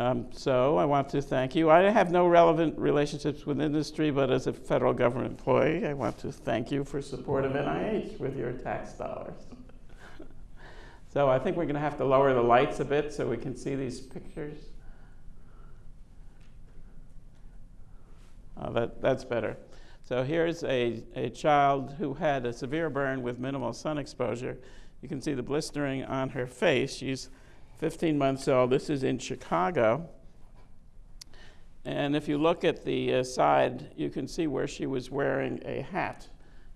Um, so I want to thank you. I have no relevant relationships with industry, but as a federal government employee, I want to thank you for support of NIH with your tax dollars. so I think we're going to have to lower the lights a bit so we can see these pictures. Oh, that, that's better. So here's a, a child who had a severe burn with minimal sun exposure. You can see the blistering on her face. She's 15 months old. This is in Chicago. And if you look at the uh, side, you can see where she was wearing a hat.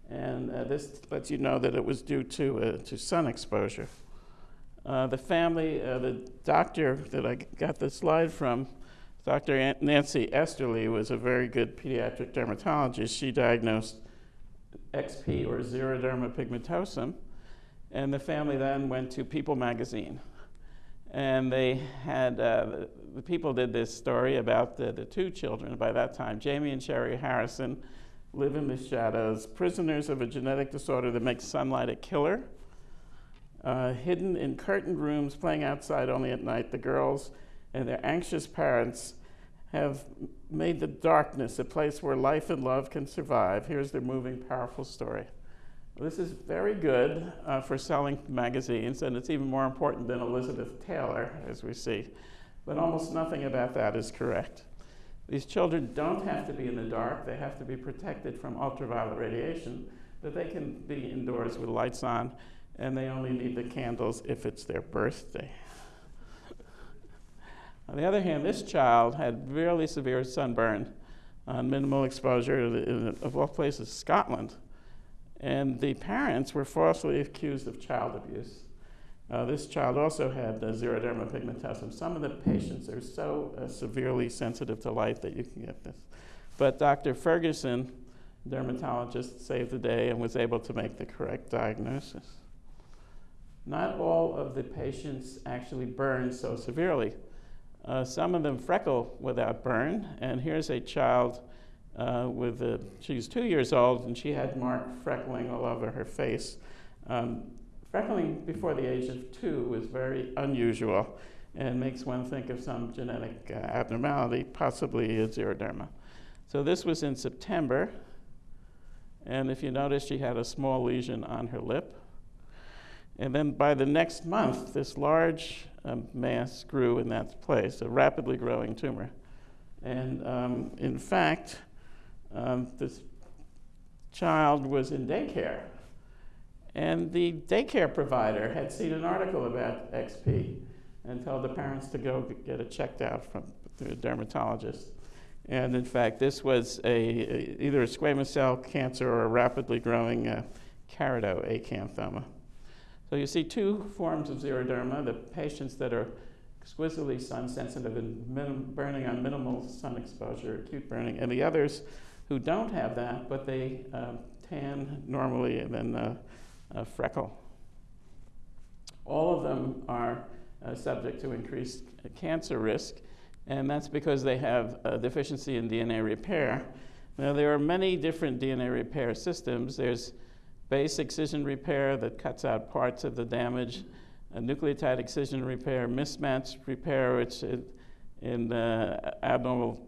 And uh, this lets you know that it was due to, uh, to sun exposure. Uh, the family, uh, the doctor that I got the slide from, Dr. Nancy Esterly was a very good pediatric dermatologist. She diagnosed XP or xeroderma pigmentosum, and the family then went to People magazine and they had, uh, the people did this story about the, the two children by that time, Jamie and Sherry Harrison, live in the shadows, prisoners of a genetic disorder that makes sunlight a killer. Uh, hidden in curtained rooms, playing outside only at night, the girls and their anxious parents have made the darkness a place where life and love can survive. Here's their moving, powerful story. This is very good uh, for selling magazines, and it's even more important than Elizabeth Taylor, as we see. But almost nothing about that is correct. These children don't have to be in the dark, they have to be protected from ultraviolet radiation, but they can be indoors with lights on, and they only need the candles if it's their birthday. on the other hand, this child had really severe sunburn on minimal exposure, in, of all places, Scotland. And the parents were falsely accused of child abuse. Uh, this child also had uh, xeroderma pigmentosum. Some of the patients are so uh, severely sensitive to light that you can get this. But Dr. Ferguson, dermatologist, saved the day and was able to make the correct diagnosis. Not all of the patients actually burn so severely. Uh, some of them freckle without burn, and here's a child uh, with a, she's two years old and she had marked freckling all over her face. Um, freckling before the age of two was very unusual and makes one think of some genetic uh, abnormality, possibly a xeroderma. So this was in September, and if you notice, she had a small lesion on her lip. And then by the next month, this large um, mass grew in that place, a rapidly growing tumor. And um, in fact, um, this child was in daycare. And the daycare provider had seen an article about XP and told the parents to go get it checked out from the dermatologist. And in fact, this was a, a either a squamous cell cancer or a rapidly growing uh, keratoacanthoma. So you see two forms of xeroderma, the patients that are exquisitely sun sensitive and burning on minimal sun exposure, acute burning, and the others who don't have that, but they uh, tan normally and then uh, uh, freckle. All of them are uh, subject to increased cancer risk, and that's because they have a deficiency in DNA repair. Now, there are many different DNA repair systems. There's base excision repair that cuts out parts of the damage, nucleotide excision repair, mismatch repair, which in abnormal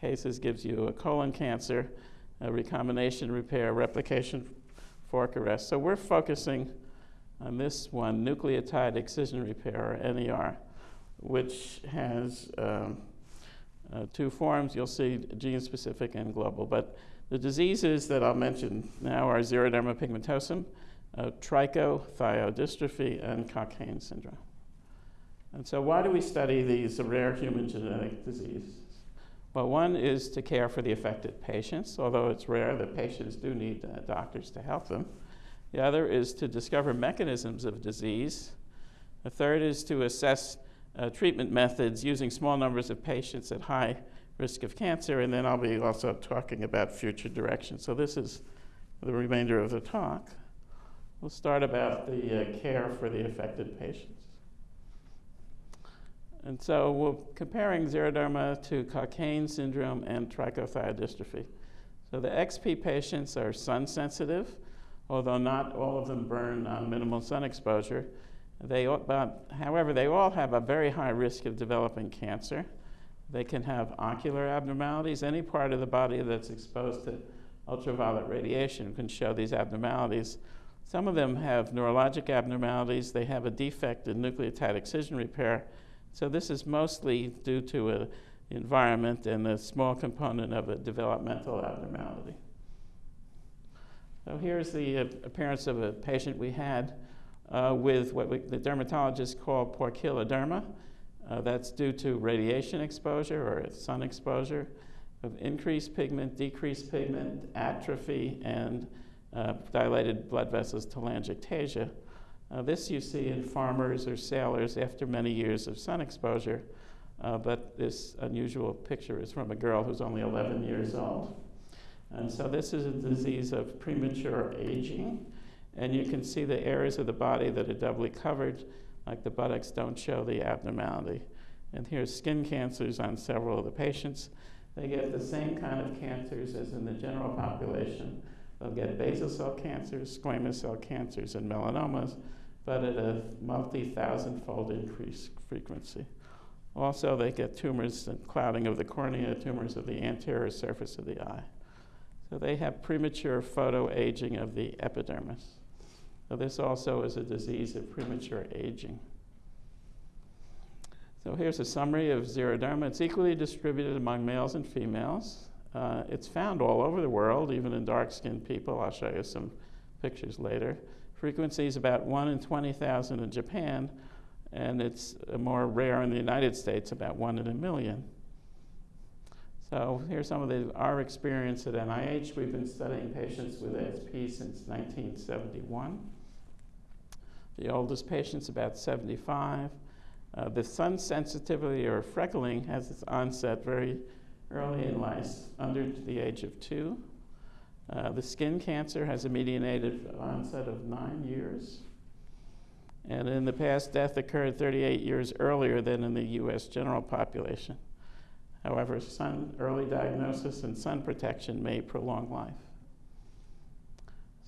cases gives you a colon cancer, a recombination repair, replication fork arrest. So we're focusing on this one, nucleotide excision repair, or NER, which has um, uh, two forms. You'll see gene-specific and global. But the diseases that I'll mention now are xeroderma pigmentosum, uh, trichothiodystrophy, and Cockayne syndrome. And so why do we study these rare human genetic diseases? Well, one is to care for the affected patients, although it's rare that patients do need uh, doctors to help them. The other is to discover mechanisms of disease. The third is to assess uh, treatment methods using small numbers of patients at high risk of cancer, and then I'll be also talking about future direction. So this is the remainder of the talk. We'll start about the uh, care for the affected patients. And so we're comparing xeroderma to Cockayne syndrome and trichothiodystrophy. So the XP patients are sun sensitive, although not all of them burn on minimal sun exposure. They, but, however, they all have a very high risk of developing cancer. They can have ocular abnormalities. Any part of the body that's exposed to ultraviolet radiation can show these abnormalities. Some of them have neurologic abnormalities. They have a defect in nucleotide excision repair. So this is mostly due to an environment and a small component of a developmental abnormality. So here's the uh, appearance of a patient we had uh, with what we, the dermatologists call poikiloderma. Uh, that's due to radiation exposure or sun exposure of increased pigment, decreased pigment, atrophy, and uh, dilated blood vessels telangiectasia. Uh, this you see in farmers or sailors after many years of sun exposure, uh, but this unusual picture is from a girl who's only 11 years old. And so this is a disease of premature aging, and you can see the areas of the body that are doubly covered, like the buttocks don't show the abnormality. And here's skin cancers on several of the patients. They get the same kind of cancers as in the general population. They'll get basal cell cancers, squamous cell cancers, and melanomas, but at a multi thousand fold increased frequency. Also, they get tumors and clouding of the cornea, tumors of the anterior surface of the eye. So they have premature photoaging of the epidermis. So this also is a disease of premature aging. So here's a summary of xeroderma. It's equally distributed among males and females. Uh, it's found all over the world, even in dark-skinned people. I'll show you some pictures later. Frequency is about 1 in 20,000 in Japan, and it's more rare in the United States, about 1 in a million. So here's some of the, our experience at NIH. We've been studying patients with XP since 1971. The oldest patient's about 75. Uh, the sun sensitivity or freckling has its onset very early in life, under the age of two. Uh, the skin cancer has a median age of onset of nine years. And in the past, death occurred 38 years earlier than in the US general population. However, sun, early diagnosis and sun protection may prolong life.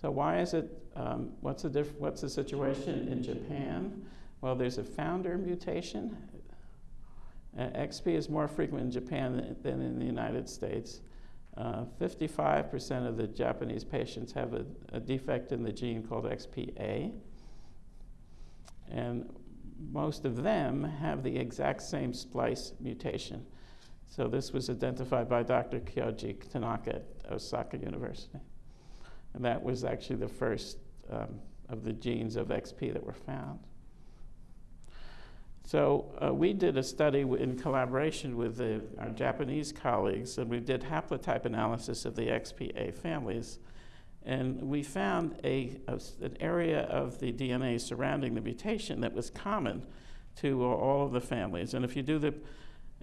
So why is it, um, what's, the what's the situation in Japan? Well, there's a founder mutation. Uh, XP is more frequent in Japan than, in the United States. Uh, 55% of the Japanese patients have a, a, defect in the gene called XPA. And most of them have the exact same splice mutation. So this was identified by Dr. Kyoji Tanaka at Osaka University. And that was actually the first um, of the genes of XP that were found. So uh, we did a study in collaboration with the, our Japanese colleagues, and we did haplotype analysis of the XPA families. And we found a, a, an area of the DNA surrounding the mutation that was common to all of the families. And if you do the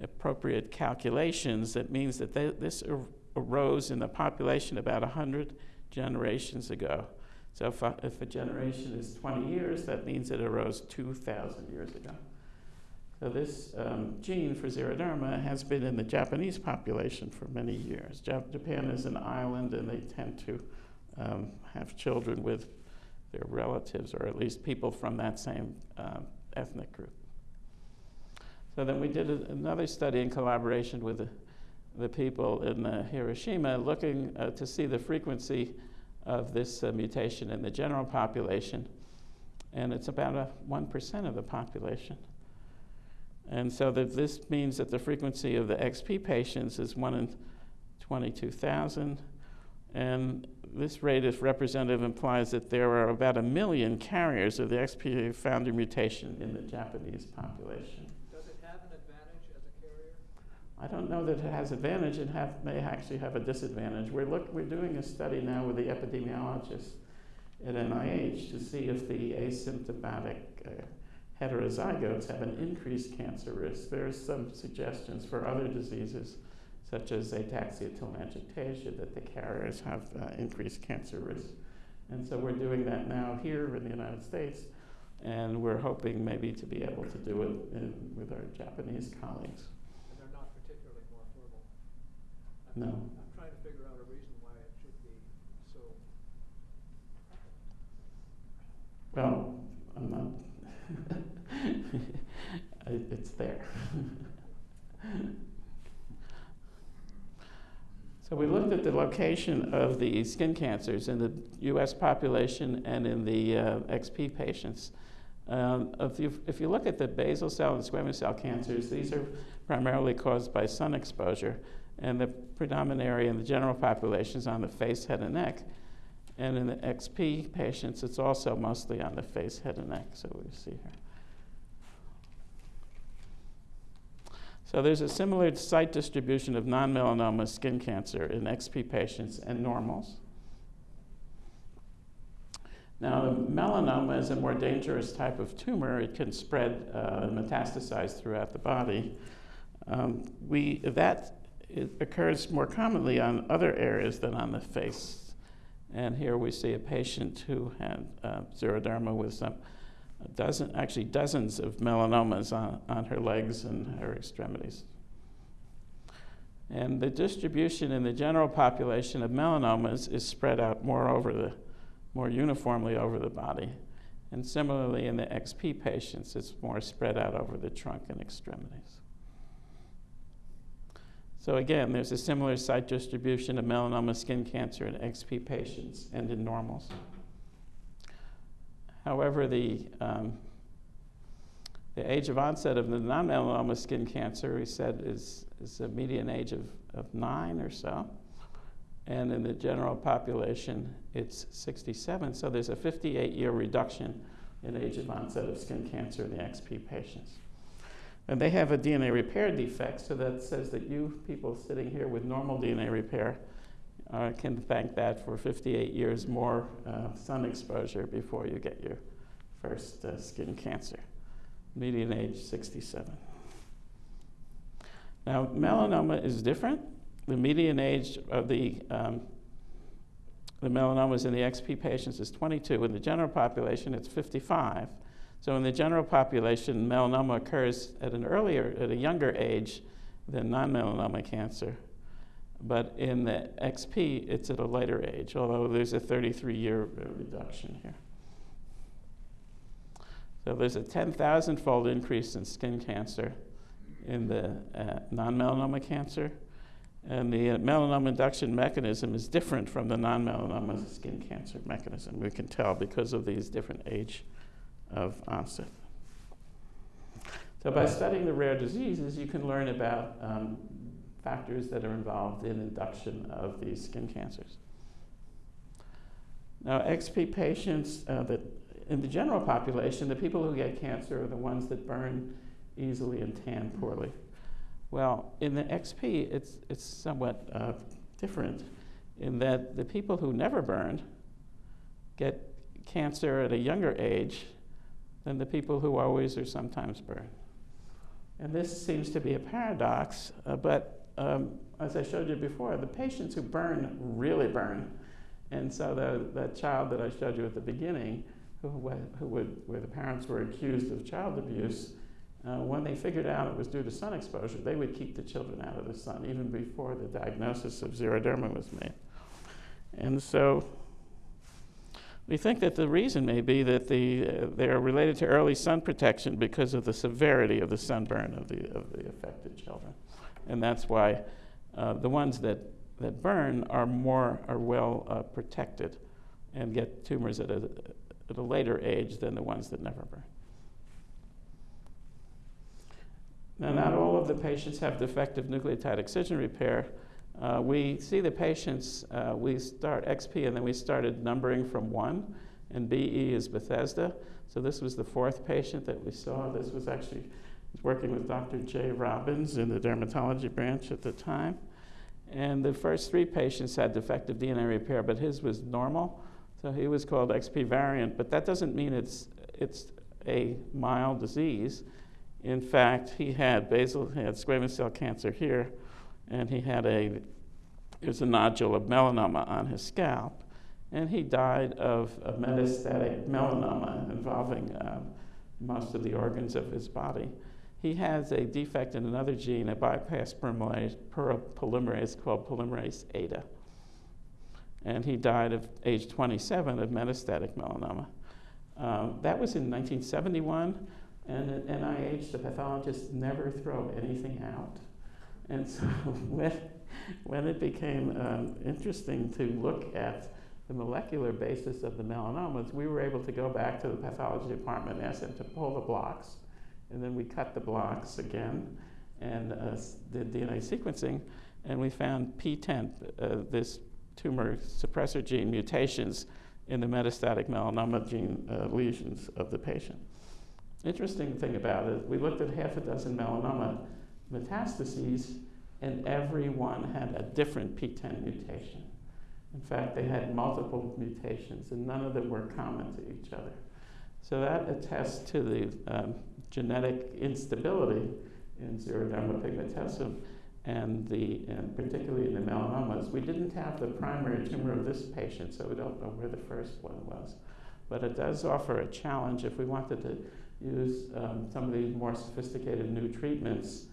appropriate calculations, that means that they, this ar arose in the population about 100 generations ago. So if a, if a generation is 20 years, that means it arose 2,000 years ago. So this um, gene for xeroderma has been in the Japanese population for many years. Jap Japan is an island, and they tend to um, have children with their relatives, or at least people from that same uh, ethnic group. So then we did a, another study in collaboration with the, the people in Hiroshima, looking uh, to see the frequency of this uh, mutation in the general population, and it's about a 1% of the population. And so that this means that the frequency of the XP patients is 1 in 22,000. And this rate, if representative, implies that there are about a million carriers of the XP founder mutation in the Japanese population. Does it have an advantage as a carrier? I don't know that it has advantage. It have, may actually have a disadvantage. We're, look, we're doing a study now with the epidemiologists at NIH to see if the asymptomatic uh, heterozygotes have an increased cancer risk. There are some suggestions for other diseases, such as ataxia telangiectasia, that the carriers have uh, increased cancer risk. And so we're doing that now here in the United States, and we're hoping maybe to be able to do it in, with our Japanese colleagues. And they're not particularly more fertile. I'm, No. I'm trying to figure out a reason why it should be so. Well, I'm not. it's there. so we looked at the location of the skin cancers in the US population and in the uh, XP patients. Um, if, you, if you look at the basal cell and squamous cell cancers, these are primarily caused by sun exposure, and the predominant area in the general population is on the face, head, and neck. And in the XP patients, it's also mostly on the face, head, and neck. So we see here. So there's a similar site distribution of non-melanoma skin cancer in XP patients and normals. Now, melanoma is a more dangerous type of tumor. It can spread uh, and metastasize throughout the body. Um, we, that occurs more commonly on other areas than on the face. And here we see a patient who had uh, xeroderma with some dozen, actually dozens of melanomas on, on her legs and her extremities. And the distribution in the general population of melanomas is spread out more over the, more uniformly over the body. And similarly in the XP patients, it's more spread out over the trunk and extremities. So again, there's a similar site distribution of melanoma skin cancer in XP patients and in normals. However, the, um, the age of onset of the non-melanoma skin cancer, we said, is, is a median age of, of nine or so. And in the general population, it's 67. So there's a 58 year reduction in age of onset of skin cancer in the XP patients. And they have a DNA repair defect, so that says that you people sitting here with normal DNA repair uh, can thank that for 58 years more uh, sun exposure before you get your first uh, skin cancer. Median age 67. Now, melanoma is different. The median age of the, um, the melanomas in the XP patients is 22. In the general population, it's 55. So in the general population, melanoma occurs at an earlier, at a younger age than non-melanoma cancer. But in the XP, it's at a later age, although there's a 33 year reduction here. So there's a 10,000 fold increase in skin cancer in the uh, non melanoma cancer. And the uh, melanoma induction mechanism is different from the non melanoma skin cancer mechanism. We can tell because of these different age of onset. So, by studying the rare diseases, you can learn about um, factors that are involved in induction of these skin cancers. Now, XP patients, uh, that in the general population, the people who get cancer are the ones that burn easily and tan poorly. Well, in the XP, it's, it's somewhat uh, different in that the people who never burned get cancer at a younger age than the people who always or sometimes burn. And this seems to be a paradox, uh, but um, as I showed you before, the patients who burn really burn. And so the, that child that I showed you at the beginning, who, who would, where the parents were accused of child abuse, uh, when they figured out it was due to sun exposure, they would keep the children out of the sun even before the diagnosis of xeroderma was made. And so we think that the reason may be that the, uh, they are related to early sun protection because of the severity of the sunburn of the, of the affected children and that's why uh, the ones that, that burn are more are well uh, protected and get tumors at a, at a later age than the ones that never burn. Now, not all of the patients have defective nucleotide excision repair. Uh, we see the patients, uh, we start XP and then we started numbering from one, and BE is Bethesda. So this was the fourth patient that we saw. This was actually working with Dr. Jay Robbins in the dermatology branch at the time. And the first three patients had defective DNA repair, but his was normal. So he was called XP variant, but that doesn't mean it's, it's a mild disease. In fact, he had basal, he had squamous cell cancer here, and he had a, there's a nodule of melanoma on his scalp, and he died of metastatic melanoma involving um, most of the organs of his body he has a defect in another gene, a bypass polymerase, polymerase called polymerase eta. And he died at age 27 of metastatic melanoma. Um, that was in 1971. And at NIH, the pathologists never throw anything out. And so when, when it became um, interesting to look at the molecular basis of the melanomas, we were able to go back to the pathology department and ask them to pull the blocks. And then we cut the blocks again and uh, did DNA sequencing. And we found PTEN, uh, this tumor suppressor gene mutations in the metastatic melanoma gene uh, lesions of the patient. Interesting thing about it, we looked at half a dozen melanoma metastases, and every one had a different PTEN mutation. In fact, they had multiple mutations, and none of them were common to each other. So that attests to the um, genetic instability in xeroderma pigmentosum and, the, and particularly in the melanomas. We didn't have the primary tumor of this patient, so we don't know where the first one was. But it does offer a challenge if we wanted to use um, some of these more sophisticated new treatments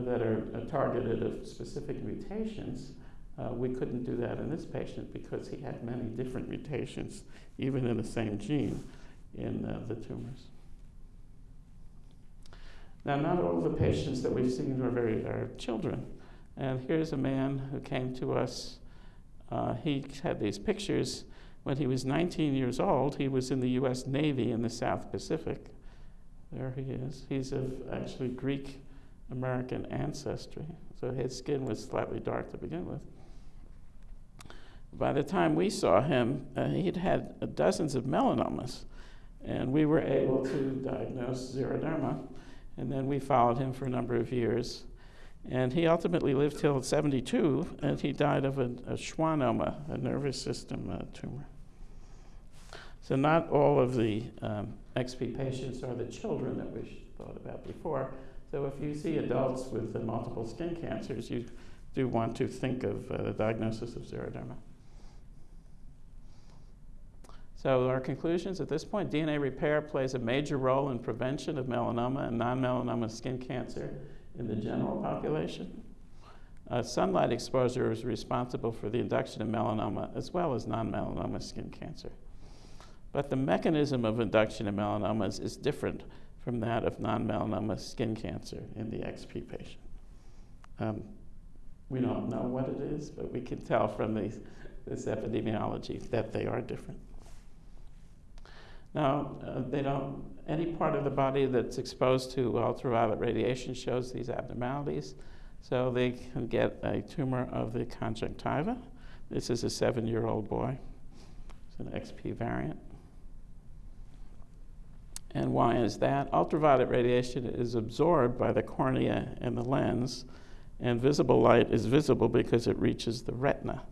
that are uh, targeted at specific mutations. Uh, we couldn't do that in this patient because he had many different mutations, even in the same gene, in uh, the tumors. Now, not all the patients that we've seen are very are children. And here's a man who came to us. Uh, he had these pictures when he was 19 years old. He was in the U.S. Navy in the South Pacific. There he is. He's of actually Greek American ancestry, so his skin was slightly dark to begin with. By the time we saw him, uh, he'd had dozens of melanomas, and we were able to diagnose xeroderma. And then we followed him for a number of years. And he ultimately lived till 72, and he died of a, a schwannoma, a nervous system uh, tumor. So, not all of the um, XP patients are the children that we thought about before. So, if you see adults with multiple skin cancers, you do want to think of uh, the diagnosis of xeroderma. So, our conclusions at this point DNA repair plays a major role in prevention of melanoma and non melanoma skin cancer in the general population. Uh, sunlight exposure is responsible for the induction of melanoma as well as non melanoma skin cancer. But the mechanism of induction of melanomas is different from that of non melanoma skin cancer in the XP patient. Um, we don't know what it is, but we can tell from these, this epidemiology that they are different. Now, uh, they don't, any part of the body that's exposed to ultraviolet radiation shows these abnormalities. So they can get a tumor of the conjunctiva. This is a seven year old boy. It's an XP variant. And why is that? Ultraviolet radiation is absorbed by the cornea and the lens, and visible light is visible because it reaches the retina.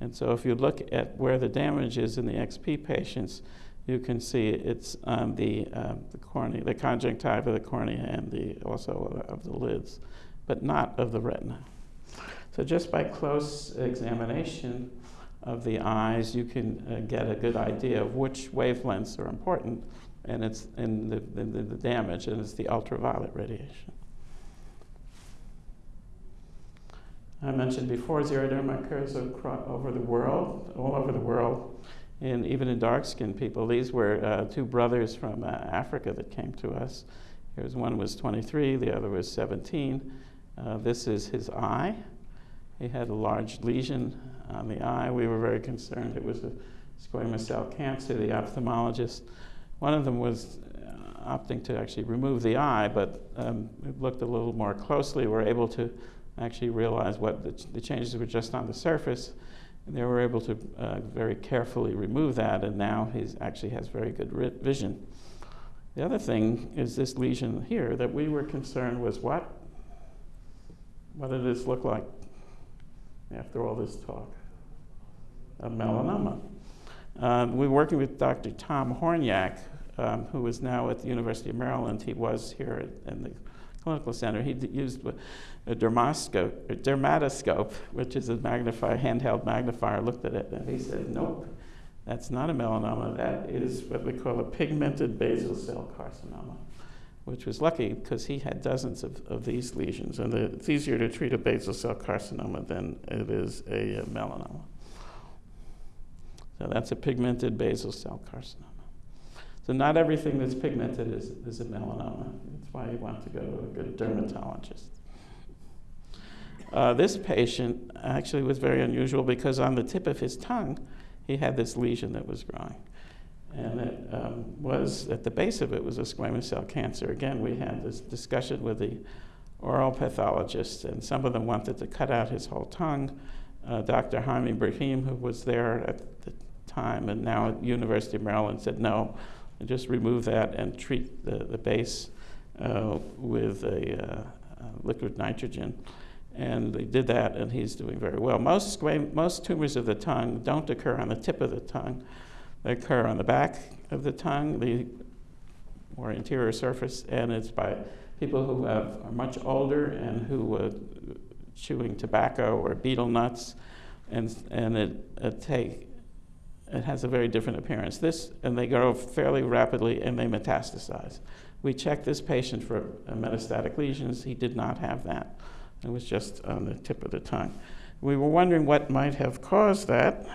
And so if you look at where the damage is in the XP patients, you can see it's on the, uh, the cornea, the conjunctiva, of the cornea, and the, also of the lids, but not of the retina. So just by close examination of the eyes, you can uh, get a good idea of which wavelengths are important, and it's in the, the, the damage, and it's the ultraviolet radiation. I mentioned before, xeroderma occurs over the world, all over the world and even in dark skinned people. These were uh, two brothers from uh, Africa that came to us. Here's one was 23, the other was 17. Uh, this is his eye. He had a large lesion on the eye. We were very concerned it was a squamous cell cancer. The ophthalmologist, one of them was uh, opting to actually remove the eye, but um, we looked a little more closely. We were able to actually realize what the, the changes were just on the surface and they were able to uh, very carefully remove that, and now he actually has very good vision. The other thing is this lesion here that we were concerned was what? What did this look like after all this talk? A melanoma. Um, we were working with Dr. Tom Hornyak, um, who is now at the University of Maryland. He was here in the clinical center. He used a dermoscope, a dermatoscope, which is a magnifier, handheld magnifier, looked at it and he said, nope, that's not a melanoma. That is what we call a pigmented basal cell carcinoma, which was lucky because he had dozens of, of these lesions. And the, it's easier to treat a basal cell carcinoma than it is a, a melanoma. So that's a pigmented basal cell carcinoma. So not everything that's pigmented is, is a melanoma. That's why you want to go to a good dermatologist. Uh, this patient actually was very unusual because on the tip of his tongue, he had this lesion that was growing. And it um, was, at the base of it, was a squamous cell cancer. Again, we had this discussion with the oral pathologists, and some of them wanted to cut out his whole tongue. Uh, Dr. Jaime Brahim, who was there at the time and now at University of Maryland, said no, just remove that and treat the, the base uh, with a uh, liquid nitrogen. And they did that, and he's doing very well. Most, most tumors of the tongue don't occur on the tip of the tongue, they occur on the back of the tongue, the more interior surface, and it's by people who have, are much older and who are chewing tobacco or betel nuts, and, and it, it, take, it has a very different appearance. This, and they grow fairly rapidly and they metastasize. We checked this patient for metastatic lesions. He did not have that. It was just on the tip of the tongue. We were wondering what might have caused that.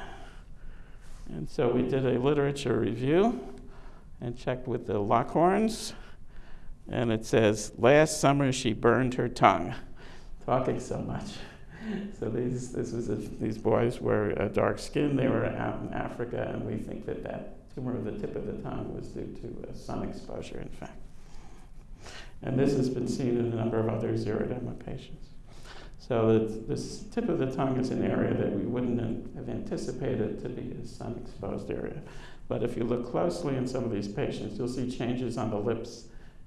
And so we did a literature review and checked with the Lockhorns. And it says, last summer she burned her tongue, talking so much. So these, this was a, these boys were uh, dark skinned, they were out in Africa, and we think that that tumor of the tip of the tongue was due to uh, sun exposure, in fact. And this has been seen in a number of other xeroderma patients. So this tip of the tongue is an area that we wouldn't have anticipated to be a sun-exposed area. But if you look closely in some of these patients, you'll see changes on the lips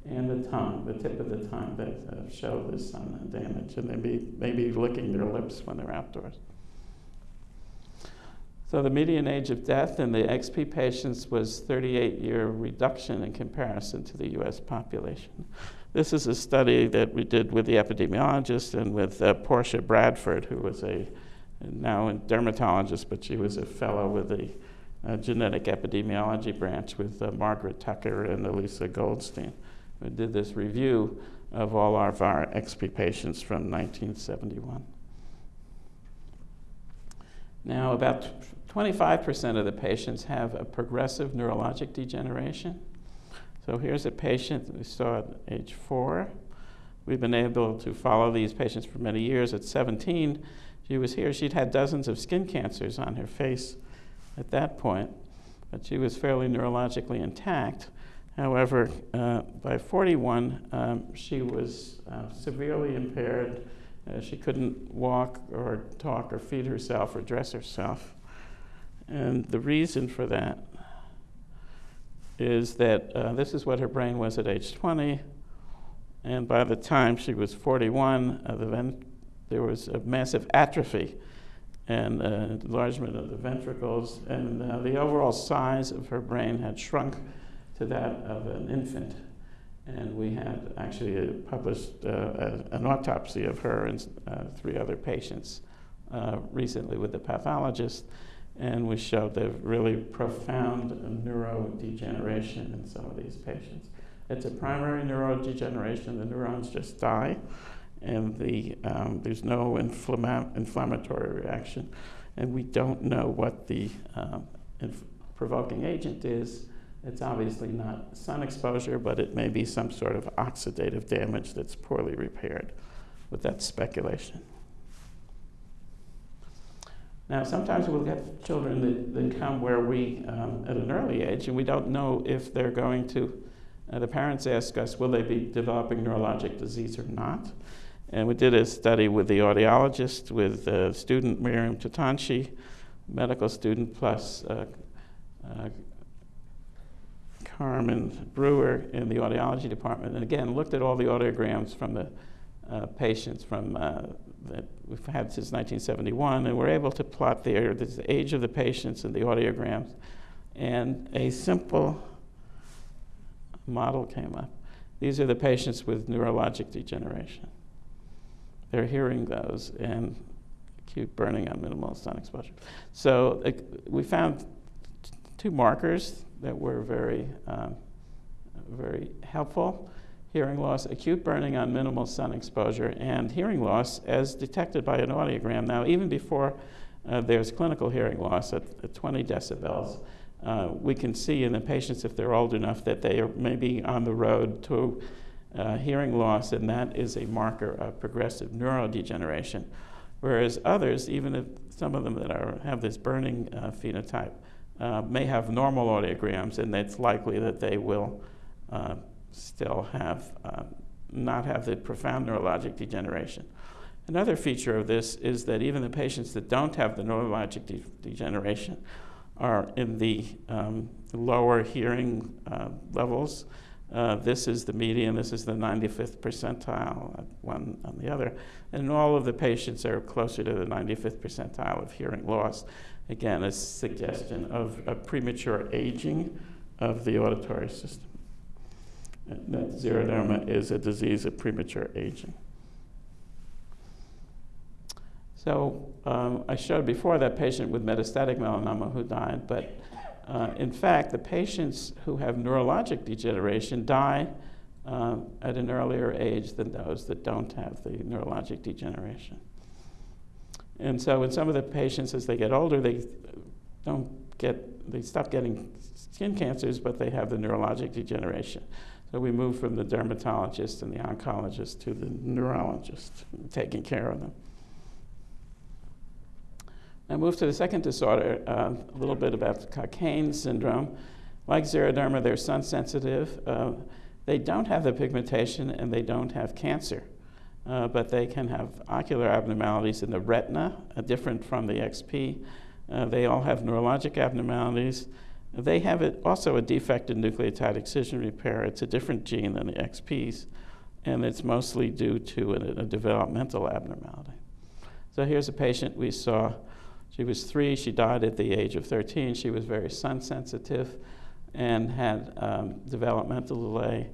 and the tongue, the tip of the tongue that uh, show this sun damage, and they may, be licking their lips when they're outdoors. So the median age of death in the XP patients was 38 year reduction in comparison to the US population. This is a study that we did with the epidemiologist and with uh, Porcia Bradford, who was a now a dermatologist, but she was a fellow with the uh, genetic epidemiology branch with uh, Margaret Tucker and Alisa Goldstein. We did this review of all of our XP patients from 1971. Now, about 25% of the patients have a progressive neurologic degeneration. So here's a patient we saw at age four. We've been able to follow these patients for many years. At 17, she was here. She'd had dozens of skin cancers on her face at that point, but she was fairly neurologically intact. However, uh, by 41, um, she was uh, severely impaired. Uh, she couldn't walk or talk or feed herself or dress herself. And the reason for that is that uh, this is what her brain was at age 20, and by the time she was 41, uh, the there was a massive atrophy and uh, enlargement of the ventricles, and the overall size of her brain had shrunk to that of an infant. And we had actually uh, published uh, an autopsy of her and three other patients recently with the pathologist and we showed the really profound neurodegeneration in some of these patients. It's a primary neurodegeneration, the neurons just die, and the, um, there's no inflammatory reaction, and we don't know what the um, provoking agent is. It's obviously not sun exposure, but it may be some sort of oxidative damage that's poorly repaired. But that's speculation. Now, sometimes we'll get children that, that come where we, um, at an early age, and we don't know if they're going to, uh, the parents ask us, will they be developing neurologic disease or not? And we did a study with the audiologist, with uh, student Miriam Totonchy, medical student, plus uh, Carmen Brewer in the audiology department. And again, looked at all the audiograms from the uh, patients from uh, that we've had since 1971, and we're able to plot the age of the patients and the audiograms. And a simple model came up. These are the patients with neurologic degeneration. They're hearing those and acute burning on minimal sun exposure. So uh, we found two markers that were very, um, very helpful hearing loss, acute burning on minimal sun exposure, and hearing loss as detected by an audiogram. Now, even before uh, there's clinical hearing loss at, at 20 decibels, uh, we can see in the patients, if they're old enough, that they are maybe on the road to uh, hearing loss, and that is a marker of progressive neurodegeneration. Whereas others, even if some of them that are, have this burning uh, phenotype, uh, may have normal audiograms, and it's likely that they will uh, still have uh, not have the profound neurologic degeneration. Another feature of this is that even the patients that don't have the neurologic de- degeneration are in the um, lower hearing uh, levels. Uh, this is the median, this is the 95th percentile, one on the other. And all of the patients are closer to the 95th percentile of hearing loss. Again, a suggestion of a premature aging of the auditory system. That xeroderma is a disease of premature aging. So um, I showed before that patient with metastatic melanoma who died, but uh, in fact, the patients who have neurologic degeneration die uh, at an earlier age than those that don't have the neurologic degeneration. And so in some of the patients, as they get older, they don't get, they stop getting skin cancers, but they have the neurologic degeneration. So we move from the dermatologist and the oncologist to the neurologist taking care of them. Now move to the second disorder, uh, a little bit about the Cockayne syndrome. Like xeroderma, they're sun sensitive. Uh, they don't have the pigmentation and they don't have cancer, uh, but they can have ocular abnormalities in the retina, uh, different from the XP. Uh, they all have neurologic abnormalities. They have it, also a defect in nucleotide excision repair. It's a different gene than the XPs, and it's mostly due to a, a developmental abnormality. So here's a patient we saw she was three. She died at the age of 13. She was very sun sensitive and had um, developmental delay.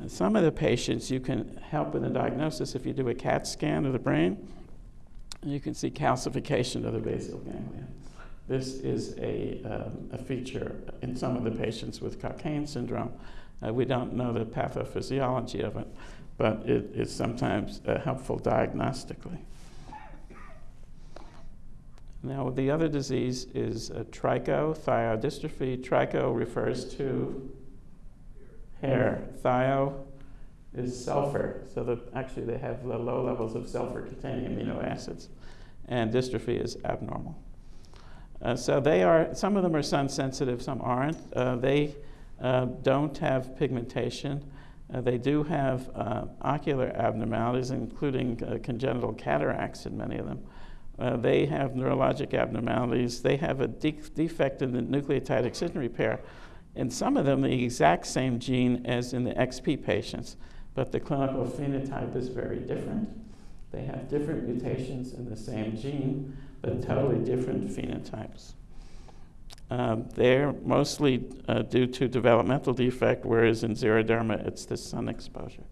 And some of the patients you can help with the diagnosis if you do a CAT scan of the brain. You can see calcification of the basal ganglia. This is a, um, a feature in some of the patients with Cockayne syndrome. Uh, we don't know the pathophysiology of it, but it is sometimes uh, helpful diagnostically. Now, the other disease is uh, trichothiodystrophy. Tricho refers to hair. Thio is sulfur. So the, actually, they have low levels of sulfur containing amino acids. And dystrophy is abnormal. Uh, so they are, some of them are sun sensitive, some aren't. Uh, they uh, don't have pigmentation. Uh, they do have uh, ocular abnormalities, including uh, congenital cataracts in many of them. Uh, they have neurologic abnormalities. They have a de- defect in the nucleotide excision repair. In some of them, the exact same gene as in the XP patients, but the clinical phenotype is very different. They have different mutations in the same gene, but totally different phenotypes. Um, they're mostly uh, due to developmental defect, whereas in xeroderma, it's the sun exposure.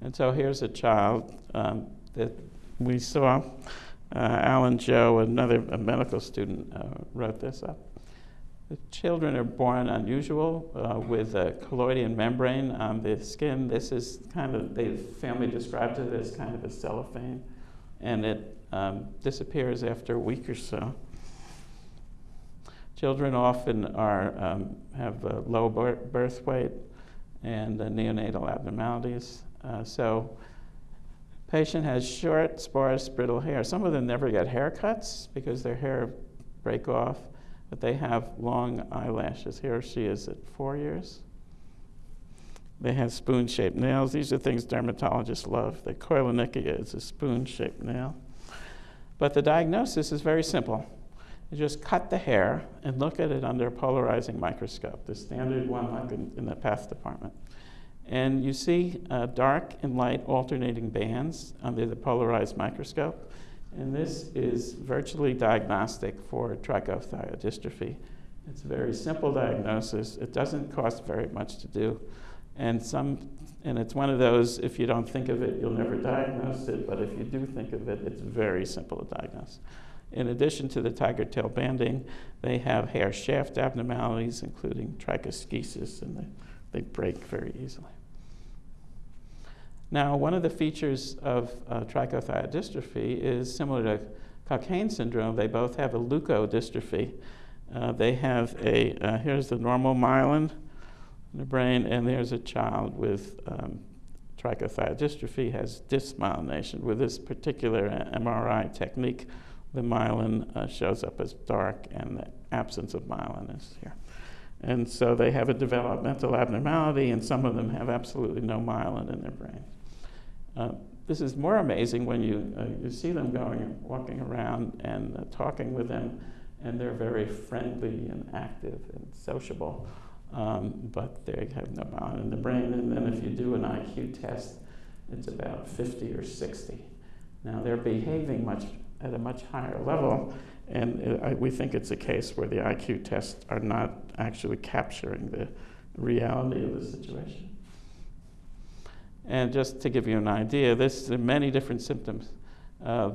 And so here's a child um, that we saw uh, Alan Joe, another medical student, uh, wrote this up. The children are born unusual uh, with a collodion membrane on the skin. This is kind of, the family described it as kind of a cellophane, and it um, disappears after a week or so. Children often are, um, have a low birth weight and uh, neonatal abnormalities. Uh, so Patient has short, sparse, brittle hair. Some of them never get haircuts because their hair break off, but they have long eyelashes. Here she is at four years. They have spoon shaped nails. These are things dermatologists love. The koilonychia is a spoon shaped nail. But the diagnosis is very simple. You just cut the hair and look at it under a polarizing microscope, the standard one like in, in the path department. And you see uh, dark and light alternating bands under the polarized microscope. And this is virtually diagnostic for trichothiodystrophy. It's a very simple diagnosis. It doesn't cost very much to do. And, some, and it's one of those, if you don't think of it, you'll never diagnose it. But if you do think of it, it's very simple to diagnose. In addition to the tiger tail banding, they have hair shaft abnormalities, including trichoschisis, and they, they break very easily. Now, one of the features of uh, trichothiodystrophy is similar to Cockayne syndrome. They both have a leukodystrophy. Uh, they have a, uh, here's the normal myelin in the brain, and there's a child with um, trichothiodystrophy, has dysmyelination. With this particular uh, MRI technique, the myelin uh, shows up as dark, and the absence of myelin is here. And so they have a developmental abnormality, and some of them have absolutely no myelin in their brain. Uh, this is more amazing when you, uh, you see them going walking around and uh, talking with them, and they're very friendly and active and sociable, um, but they have no myelin in the brain. And then if you do an IQ test, it's about 50 or 60. Now they're behaving much at a much higher level, and it, I, we think it's a case where the IQ tests are not actually capturing the reality of the situation. And just to give you an idea, this are many different symptoms. Uh,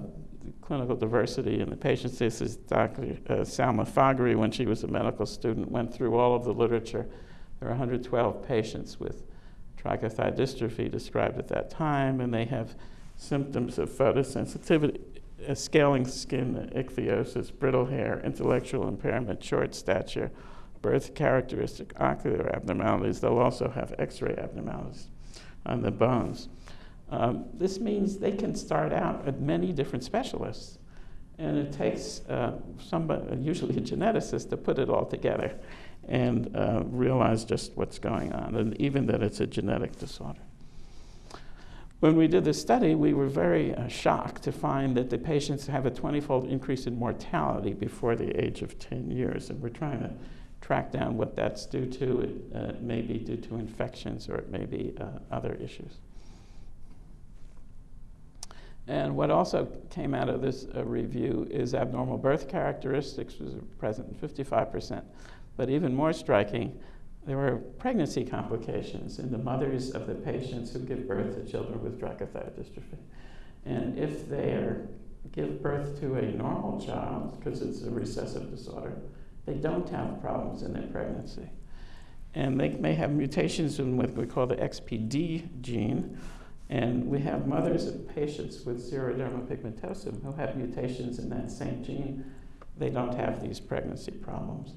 clinical diversity in the patients. This is Dr. Uh, Salma Faghri, when she was a medical student, went through all of the literature. There are 112 patients with trichothiodystrophy described at that time, and they have symptoms of photosensitivity, uh, scaling skin, ichthyosis, brittle hair, intellectual impairment, short stature, birth characteristic ocular abnormalities. They'll also have x ray abnormalities on the bones. Um, this means they can start out at many different specialists, and it takes uh, somebody, usually a geneticist, to put it all together and uh, realize just what's going on, and even that it's a genetic disorder. When we did the study, we were very uh, shocked to find that the patients have a 20 fold increase in mortality before the age of 10 years, and we're trying to track down what that's due to. It uh, may be due to infections or it may be uh, other issues. And what also came out of this uh, review is abnormal birth characteristics was present in 55%. But even more striking, there were pregnancy complications in the mothers of the patients who give birth to children with trichothiodystrophy. And if they give birth to a normal child, because it's a recessive disorder, they don't have problems in their pregnancy. And they may have mutations in what we call the XPD gene, and we have mothers of patients with xeroderma pigmentosum who have mutations in that same gene. They don't have these pregnancy problems.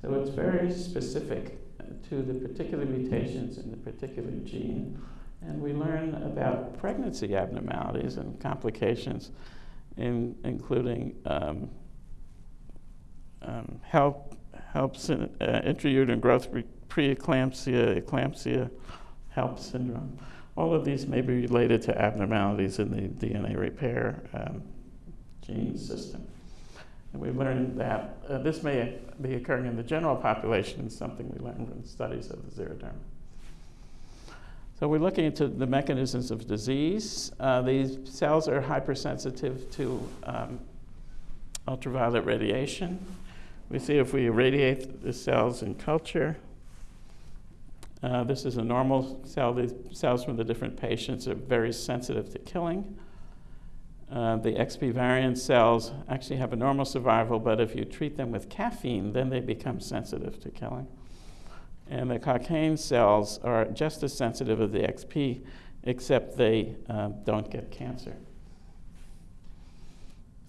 So it's very specific to the particular mutations in the particular gene. And we learn about pregnancy abnormalities and complications, in, including um, um, help, helps in uh, intrauterine growth preeclampsia, eclampsia, HELLP syndrome. All of these may be related to abnormalities in the DNA repair um, gene system. And we learned that uh, this may be occurring in the general population, something we learned from studies of the xeroderma. So we're looking into the mechanisms of disease. Uh, these cells are hypersensitive to um, ultraviolet radiation. We see if we irradiate the cells in culture, uh, this is a normal cell. The cells from the different patients are very sensitive to killing. Uh, the XP variant cells actually have a normal survival, but if you treat them with caffeine, then they become sensitive to killing. And the Cockayne cells are just as sensitive as the XP, except they uh, don't get cancer.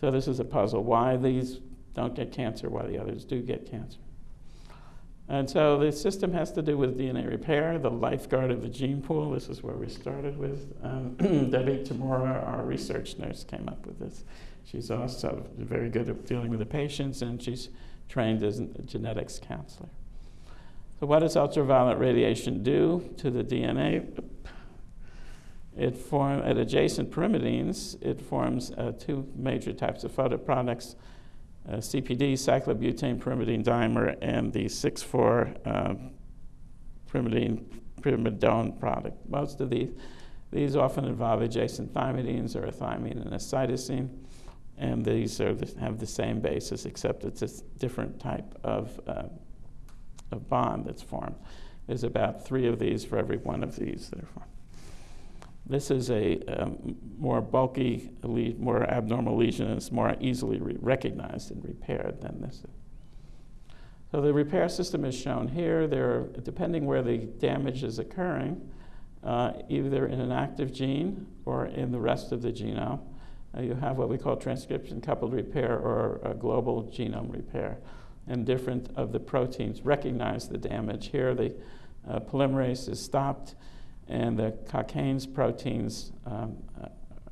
So this is a puzzle. Why these don't get cancer, while the others do get cancer. And so the system has to do with DNA repair, the lifeguard of the gene pool. This is where we started with. Um, Debbie Tamura, our research nurse, came up with this. She's also very good at dealing with the patients, and she's trained as a genetics counselor. So, what does ultraviolet radiation do to the DNA? It form at adjacent pyrimidines. It forms uh, two major types of photoproducts uh, CPD, cyclobutane pyrimidine dimer, and the 6,4 uh, pyrimidine pyrimidone product. Most of these, these often involve adjacent thymidines or a thymine and a cytosine, and these are, have the same basis except it's a different type of, uh, of bond that's formed. There's about three of these for every one of these that are formed. This is a um, more bulky, more abnormal lesion, and it's more easily re recognized and repaired than this. So the repair system is shown here. There, depending where the damage is occurring, uh, either in an active gene or in the rest of the genome, uh, you have what we call transcription coupled repair or global genome repair. and different of the proteins recognize the damage. Here, the uh, polymerase is stopped, and the Cockayne's proteins um, uh,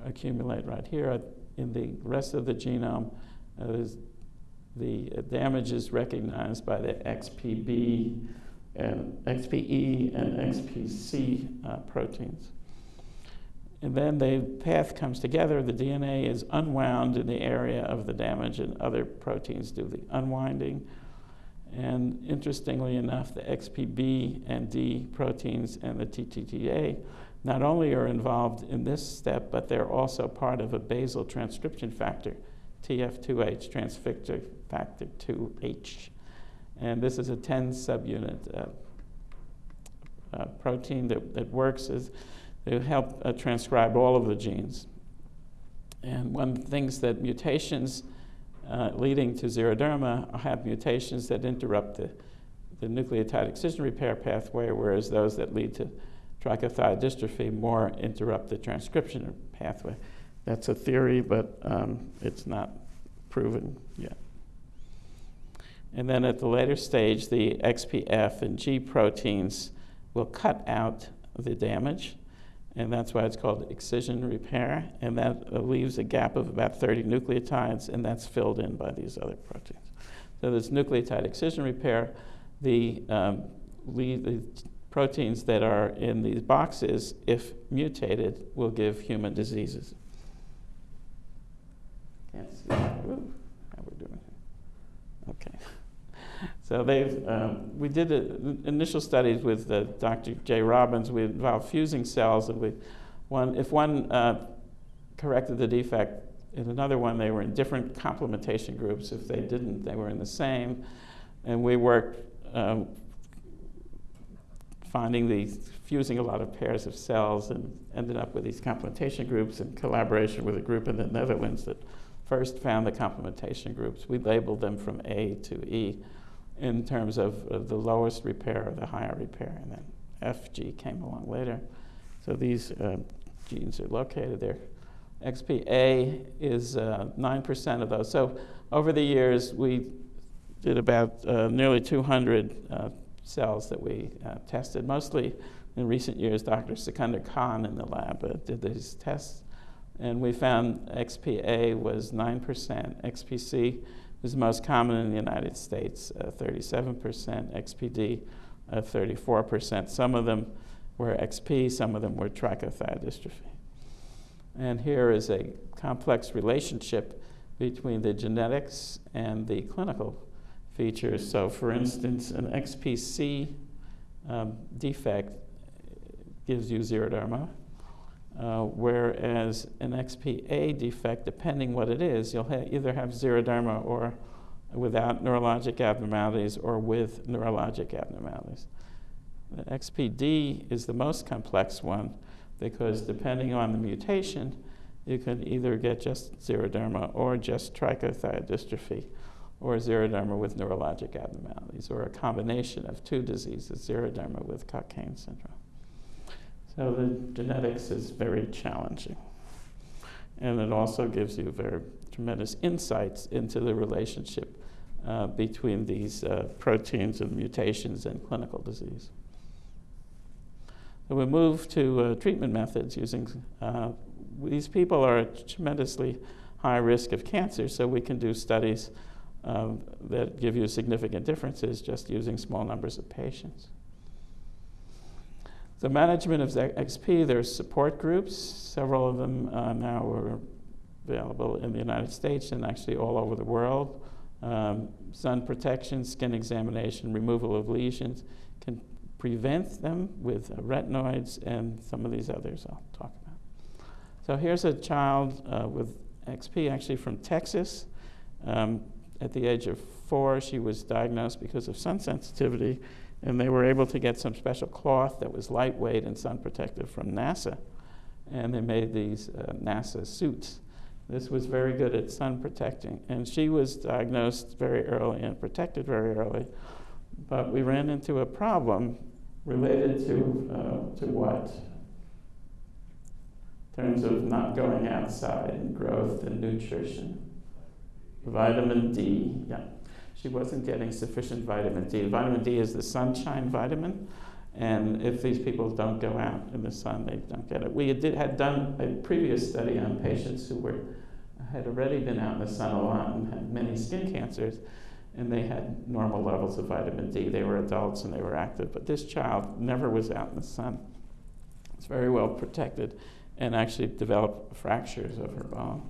accumulate right here. In the rest of the genome, uh, the damage is recognized by the XPB and XPE and XPC uh, proteins. And then the path comes together, the DNA is unwound in the area of the damage, and other proteins do the unwinding. And interestingly enough, the XPB and D proteins and the TTDA not only are involved in this step, but they're also part of a basal transcription factor, TF2H, transcription factor 2H. And this is a 10 subunit uh, uh, protein that, that works as they help uh, transcribe all of the genes. And one of the things that mutations uh, leading to xeroderma have mutations that interrupt the, the nucleotide excision repair pathway, whereas those that lead to trichothiodystrophy more interrupt the transcription pathway. That's a theory, but um, it's not proven yet. And then at the later stage, the XPF and G proteins will cut out the damage, and that's why it's called excision repair, and that leaves a gap of about 30 nucleotides, and that's filled in by these other proteins. So this nucleotide excision repair, the, um, the proteins that are in these boxes, if mutated, will give human diseases. Can't see. Ooh, how we're doing. Okay. So they've, um, we did a, initial studies with uh, Dr. Jay Robbins. We involved fusing cells, and we, one, if one uh, corrected the defect in another one, they were in different complementation groups. If they didn't, they were in the same. And we worked um, finding these, fusing a lot of pairs of cells, and ended up with these complementation groups in collaboration with a group in the Netherlands that first found the complementation groups. We labeled them from A to E in terms of, the lowest repair or the higher repair, and then FG came along later. So these uh, genes are located there. XPA is uh, 9% of those. So over the years, we did about uh, nearly 200 uh, cells that we uh, tested. Mostly in recent years, Dr. Sikandar Khan in the lab uh, did these tests. And we found XPA was 9%, XPC is most common in the United States, uh, 37%, XPD, uh, 34%. Some of them were XP, some of them were trichothiodystrophy. And here is a complex relationship between the genetics and the clinical features. So, for instance, an XPC um, defect gives you xeroderma, uh, whereas an XPA defect, depending what it is, you'll ha- either have xeroderma or without neurologic abnormalities or with neurologic abnormalities. The XPD is the most complex one because depending on the mutation, you can either get just xeroderma or just trichothiodystrophy or xeroderma with neurologic abnormalities or a combination of two diseases, xeroderma with Cockayne syndrome. So the genetics is very challenging. And it also gives you very tremendous insights into the relationship uh, between these uh, proteins and mutations and clinical disease. So we move to uh, treatment methods using, uh, these people are at tremendously high risk of cancer, so we can do studies um, that give you significant differences just using small numbers of patients. The management of XP, there's support groups. Several of them uh, now are available in the United States and actually all over the world. Um, sun protection, skin examination, removal of lesions can prevent them with uh, retinoids and some of these others I'll talk about. So here's a child uh, with XP, actually from Texas. Um, at the age of four, she was diagnosed because of sun sensitivity and they were able to get some special cloth that was lightweight and sun protective from NASA. And they made these uh, NASA suits. This was very good at sun protecting. And she was diagnosed very early and protected very early. But we ran into a problem related to, uh, to what? In terms of not going outside and growth and nutrition. Vitamin D, yeah. She wasn't getting sufficient vitamin D. Vitamin D is the sunshine vitamin, and if these people don't go out in the sun, they don't get it. We did, had done a previous study on patients who were, had already been out in the sun a lot and had many skin cancers, and they had normal levels of vitamin D. They were adults and they were active, but this child never was out in the sun. It's very well protected and actually developed fractures of her bone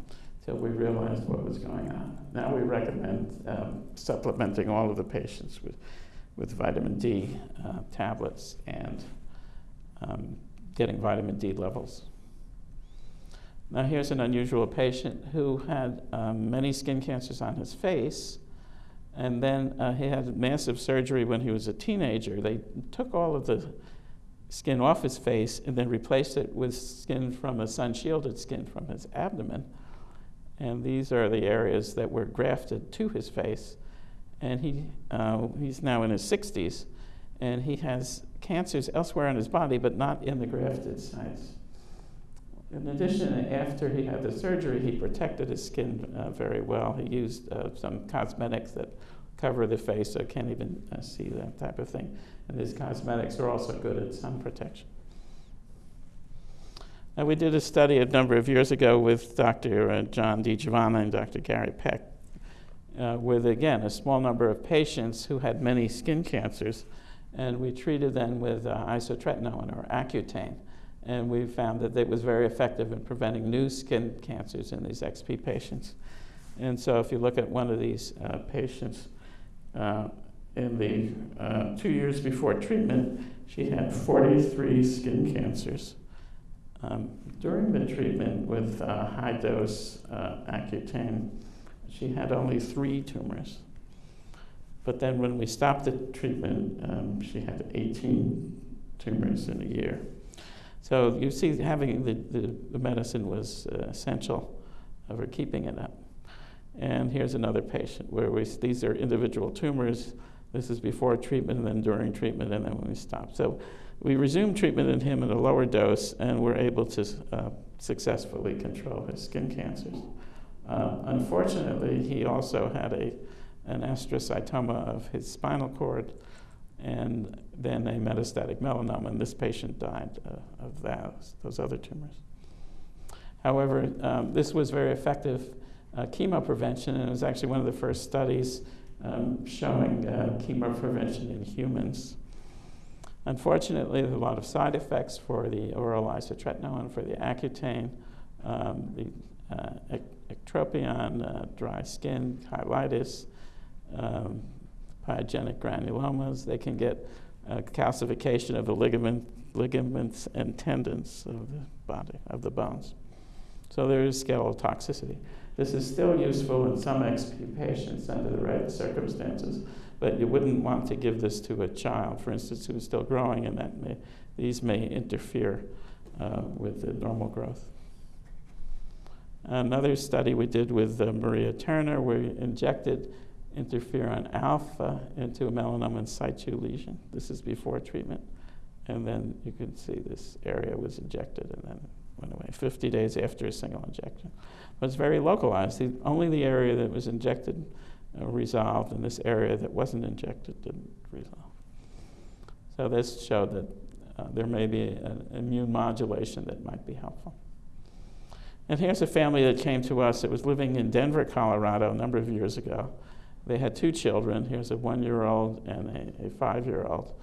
until we realized what was going on. Now we recommend um, supplementing all of the patients with with vitamin D uh, tablets and um, getting vitamin D levels. Now, here's an unusual patient who had um, many skin cancers on his face, and then uh, he had massive surgery when he was a teenager. They took all of the skin off his face and then replaced it with skin from a sun shielded skin from his abdomen. And these are the areas that were grafted to his face and he, uh, he's now in his 60s, and he has cancers elsewhere in his body, but not in the grafted sites. In addition, after he had the surgery, he protected his skin uh, very well. He used uh, some cosmetics that cover the face so can't even uh, see that type of thing. And his cosmetics are also good at sun protection. Now, we did a study a number of years ago with Dr. Uh, John DiGiovanna and Dr. Gary Peck uh, with, again, a small number of patients who had many skin cancers. And we treated them with uh, isotretinoin or Accutane. And we found that it was very effective in preventing new skin cancers in these XP patients. And so if you look at one of these uh, patients, uh, in the uh, two years before treatment, she had 43 skin cancers. Um, during the treatment with uh, high dose uh, Accutane, she had only three tumors. But then when we stopped the treatment, um, she had 18 tumors in a year. So you see, having the, the, the medicine was uh, essential for keeping it up. And here's another patient where we, these are individual tumors. This is before treatment and then during treatment and then when we stopped. So we resumed treatment in him at a lower dose and were able to uh, successfully control his skin cancers. Uh, unfortunately, he also had a, an astrocytoma of his spinal cord and then a metastatic melanoma, and this patient died uh, of those, those other tumors. However, um, this was very effective uh, chemo prevention, and it was actually one of the first studies um, showing uh, chemo prevention in humans. Unfortunately, there's a lot of side effects for the oral isotretinoin, for the Accutane, um, the uh, ectropion, uh, dry skin, cheilitis, um, pyogenic granulomas. They can get uh, calcification of the ligament, ligaments and tendons of the body, of the bones. So there is skeletal toxicity. This is still useful in some XP patients under the right circumstances, but you wouldn't want to give this to a child, for instance, who's still growing, and that may, these may interfere uh, with the normal growth. Another study we did with uh, Maria Turner, we injected interferon alpha into a melanoma in situ lesion. This is before treatment. And then you can see this area was injected and then went away 50 days after a single injection. But it's very localized. The, only the area that was injected resolved, and this area that wasn't injected didn't resolve. So this showed that uh, there may be an immune modulation that might be helpful. And here's a family that came to us that was living in Denver, Colorado, a number of years ago. They had two children. Here's a one year old and a, a five year old.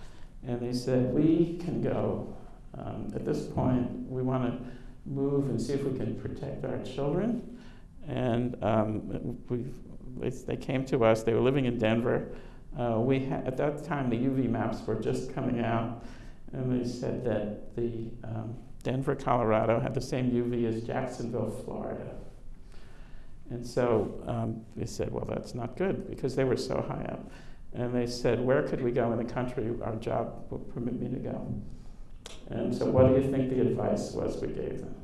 And they said, We can go. Um, at this point, we want to move and see if we can protect our children. And um, we, they came to us. They were living in Denver. Uh, we at that time, the UV maps were just coming out. And they said that the um, Denver, Colorado had the same UV as Jacksonville, Florida. And so um, they said, well, that's not good because they were so high up. And they said, where could we go in the country? Our job will permit me to go. And so, what do you think the advice was we gave them?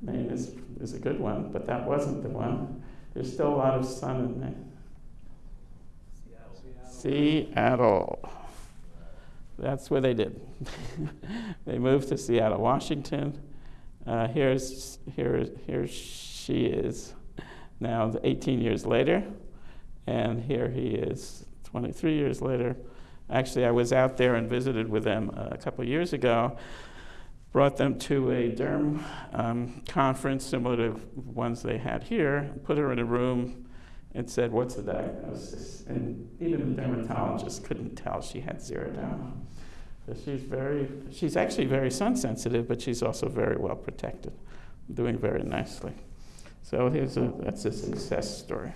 Maine. Is, is a good one, but that wasn't the one. There's still a lot of sun in Maine. Seattle. Seattle. That's where they did. they moved to Seattle, Washington. Uh, here's here, here she is now 18 years later, and here he is 23 years later. Actually, I was out there and visited with them a couple years ago, brought them to a derm um, conference similar to ones they had here, put her in a room and said, What's the diagnosis? And even the dermatologist couldn't tell she had xeroderma. So she's very, she's actually very sun sensitive, but she's also very well protected, doing very nicely. So here's a, that's a success story.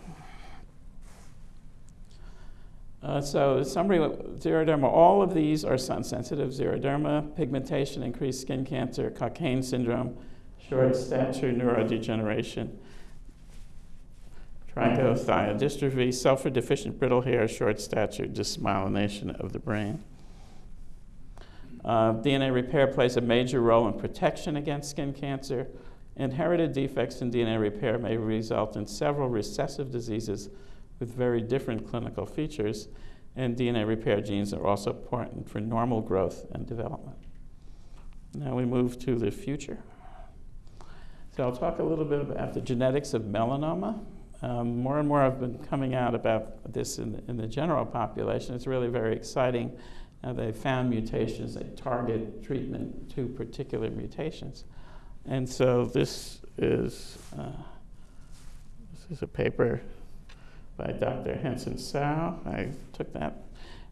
Uh, so summary, xeroderma, all of these are sun sensitive. Xeroderma, pigmentation, increased skin cancer, Cockayne syndrome, short stature, neurodegeneration, trichothiodystrophy, sulfur deficient brittle hair, short stature, dysmyelination of the brain. Uh, DNA repair plays a major role in protection against skin cancer. Inherited defects in DNA repair may result in several recessive diseases with very different clinical features, and DNA repair genes are also important for normal growth and development. Now we move to the future. So I'll talk a little bit about the genetics of melanoma. Um, more and more have been coming out about this in, in the general population. It's really very exciting. Uh, they found mutations that target treatment to particular mutations. And so this is, uh, this is a paper by Dr. Hensin Tsao. I took that.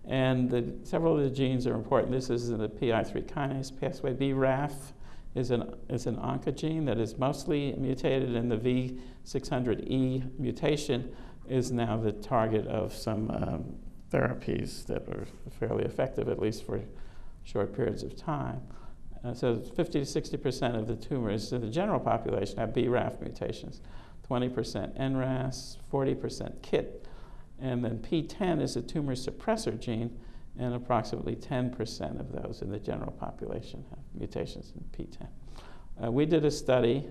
And the, several of the genes are important. This is in the PI3 kinase pathway. BRAF is an, is an oncogene that is mostly mutated, and the V600E mutation is now the target of some um, therapies that are fairly effective, at least for short periods of time. Uh, so 50 to 60% of the tumors in the general population have BRAF mutations. 20% NRAS, 40% KIT, and then PTEN is a tumor suppressor gene, and approximately 10% of those in the general population have mutations in PTEN. Uh, we did a study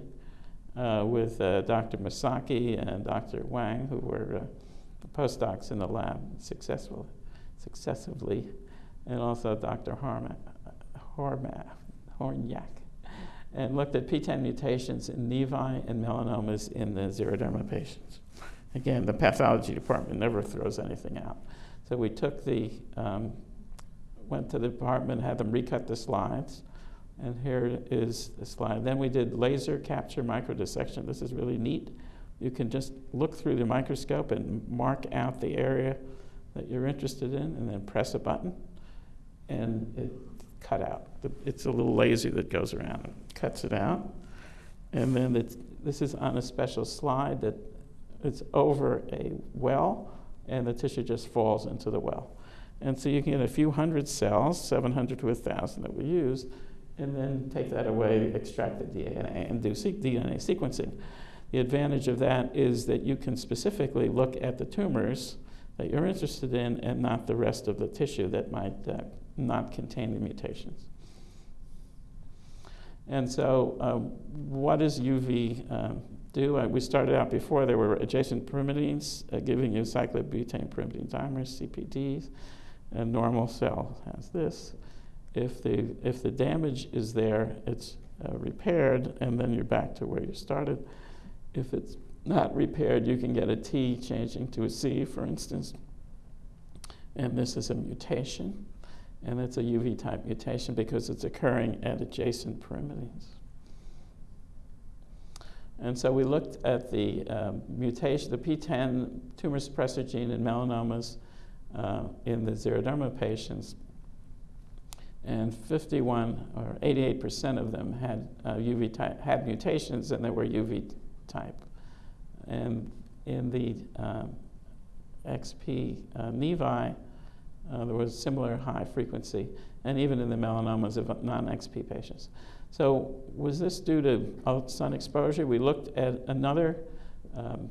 uh, with uh, Dr. Masaki and Dr. Wang, who were uh, postdocs in the lab successfully, successively, and also Dr. Horma, Horma, Hornyak and looked at PTEN mutations in nevi and melanomas in the xeroderma patients. Again, the pathology department never throws anything out. So we took the, um, went to the department, had them recut the slides, and here is the slide. Then we did laser capture microdissection. This is really neat. You can just look through the microscope and mark out the area that you're interested in, and then press a button, and it cut out. It's a little laser that goes around and cuts it out. And then this is on a special slide that it's over a well, and the tissue just falls into the well. And so you can get a few hundred cells, 700 to 1,000 that we use, and then take that away, extract the DNA, and do DNA sequencing. The advantage of that is that you can specifically look at the tumors that you're interested in and not the rest of the tissue that might uh, not contain the mutations. And so, uh, what does UV uh, do? Uh, we started out before there were adjacent pyrimidines uh, giving you cyclobutane pyrimidine dimers, CPDs. A normal cell has this. If the, if the damage is there, it's uh, repaired, and then you're back to where you started. If it's not repaired, you can get a T changing to a C, for instance. And this is a mutation and it's a UV type mutation because it's occurring at adjacent pyrimidines. And so we looked at the um, mutation, the PTEN tumor suppressor gene in melanomas uh, in the xeroderma patients. And 51 or 88% of them had uh, UV type, had mutations and they were UV type. And in the um, XP uh, nevi, uh, there was similar high frequency, and even in the melanomas of non-XP patients. So was this due to sun exposure? We looked at another um,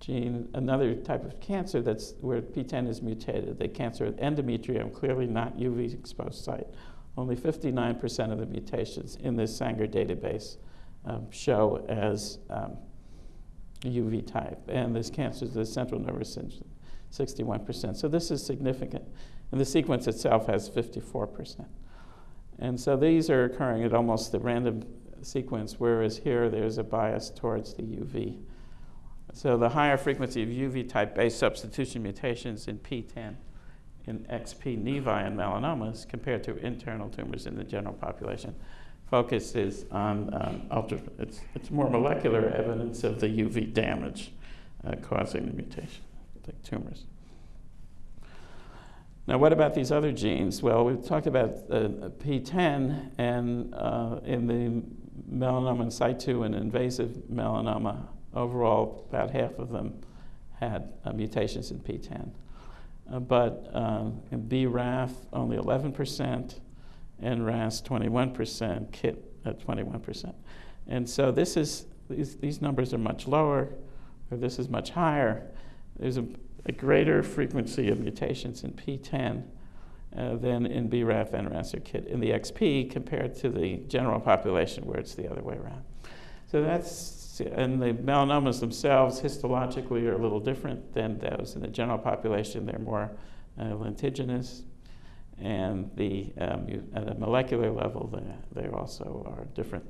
gene, another type of cancer that's where PTEN is mutated, the cancer of endometrium, clearly not UV exposed site. Only 59% of the mutations in this Sanger database um, show as um, UV type. And this cancer is the central nervous system 61%. So this is significant. And the sequence itself has 54%. And so these are occurring at almost the random sequence, whereas here there's a bias towards the UV. So the higher frequency of UV type base substitution mutations in PTEN in XP nevi and melanomas compared to internal tumors in the general population focuses on um, ultra, it's, it's more molecular evidence of the UV damage uh, causing the mutation, like tumors. Now, what about these other genes? Well, we've talked about uh, PTEN, and uh, in the melanoma in situ and invasive melanoma, overall, about half of them had uh, mutations in PTEN. Uh, but um, in BRAF, only 11%, and RAS, 21%, KIT at 21%. And so this is, these, these numbers are much lower, or this is much higher. There's a, a greater frequency of mutations in PTEN uh, than in BRAF, NRAS, or KIT in the XP compared to the general population where it's the other way around. So that's, and the melanomas themselves histologically are a little different than those in the general population. They're more uh, lentiginous, and the, um, you, at a molecular level, they, they also are different.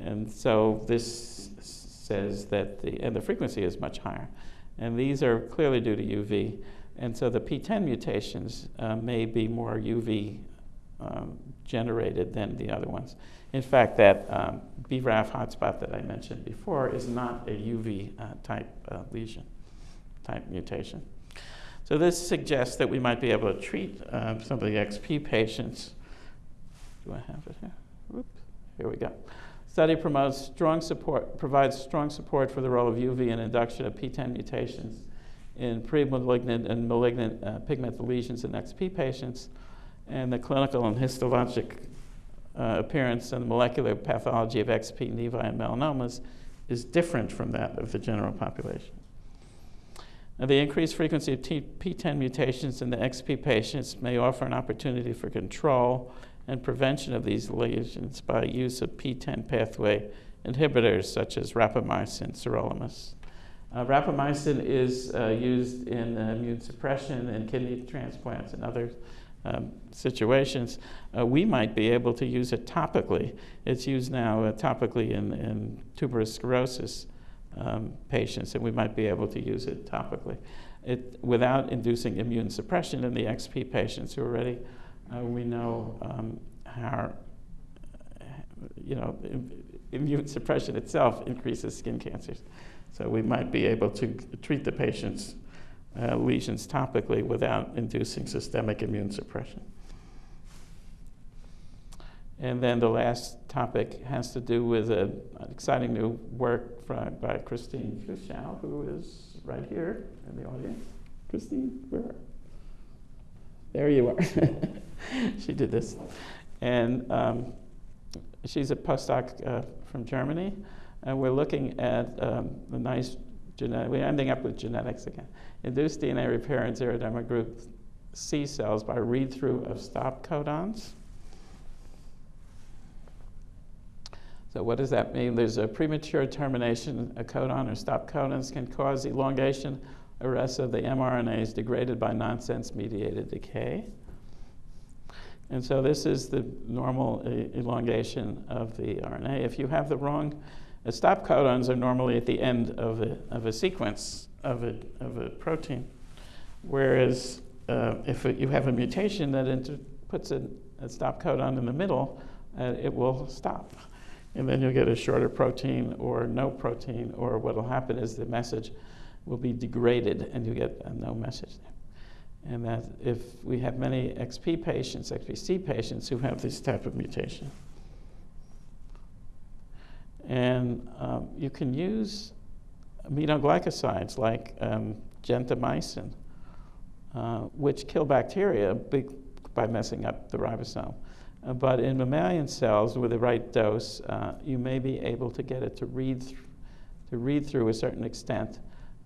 And so this says that the, and the frequency is much higher. And these are clearly due to UV. And so the PTEN mutations uh, may be more UV um, generated than the other ones. In fact, that um, BRAF hotspot that I mentioned before is not a UV uh, type uh, lesion, type mutation. So this suggests that we might be able to treat uh, some of the XP patients. Do I have it here? Oops, here we go. Study promotes strong support, provides strong support for the role of UV in induction of PTEN mutations in pre-malignant and malignant uh, lesions in XP patients, and the clinical and histologic uh, appearance and molecular pathology of XP nevi and melanomas is different from that of the general population. Now, the increased frequency of T- PTEN mutations in the XP patients may offer an opportunity for control and prevention of these lesions by use of PTEN pathway inhibitors such as rapamycin, sirolimus. Uh, rapamycin is uh, used in uh, immune suppression and kidney transplants and other um, situations. Uh, we might be able to use it topically. It's used now uh, topically in, in tuberous sclerosis um, patients, and we might be able to use it topically. It, without inducing immune suppression in the XP patients who are already uh, we know um, how, you know, immune suppression itself increases skin cancers. So we might be able to treat the patient's uh, lesions topically without inducing systemic immune suppression. And then the last topic has to do with a, an exciting new work by, by Christine Kuschal, who is right here in the audience. Christine, where? There you are. she did this. And um, she's a postdoc uh, from Germany. And we're looking at um, the nice genetic, we're ending up with genetics again. Induced DNA repair in xeroderma group C cells by read through of stop codons. So what does that mean? There's a premature termination, a codon or stop codons can cause elongation, arrest of the mRNAs degraded by nonsense mediated decay. And so this is the normal elongation of the RNA. If you have the wrong, uh, stop codons are normally at the end of a, of a sequence of a, of a protein, whereas uh, if it, you have a mutation that puts a, a, stop codon in the middle, uh, it will stop and then you'll get a shorter protein or no protein, or what will happen is the message will be degraded and you get a no message there. And that if we have many XP patients, XPC patients who have this type of mutation, and um, you can use aminoglycosides like um, gentamicin, uh, which kill bacteria by messing up the ribosome. Uh, but in mammalian cells, with the right dose, uh, you may be able to get it to read, to read through a certain extent